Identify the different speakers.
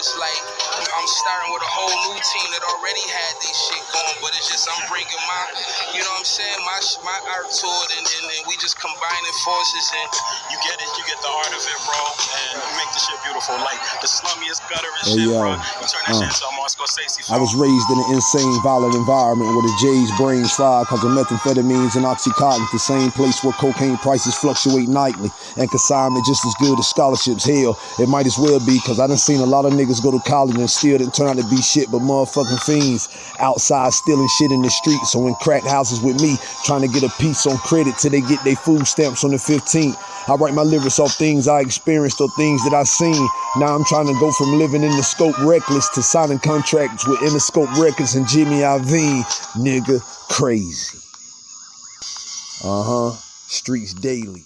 Speaker 1: it's like I'm starting with a whole new team that already had this shit going, but it's just I'm bringing my, you know what I'm saying, my my art to it, and, and, and we just combining forces and
Speaker 2: you get it, you get the art of it, bro, and you make the shit beautiful. Like the slummiest gutter and
Speaker 3: Hey,
Speaker 2: shit,
Speaker 3: yo.
Speaker 2: bro. You turn that
Speaker 3: Uh.
Speaker 2: shit into a Martin Scorsese
Speaker 3: I was raised in an insane, violent environment where the J's brains fried because of methamphetamines and oxycontin, the same place where cocaine prices fluctuate nightly and consignment just as good as scholarships. Hell, it might as well be because I done seen a lot of niggas go to college and still didn't turn out to be shit but motherfucking fiends outside stealing shit in the streets or in crack houses with me trying to get a piece on credit till they get their food stamps on the 15th. I write my lyrics off things I experienced or things that I seen. Now I'm trying to go from living in the scope reckless to signing contracts with Interscope Records and Jimmy Iovine. Nigga, crazy. Uh huh. Streets daily.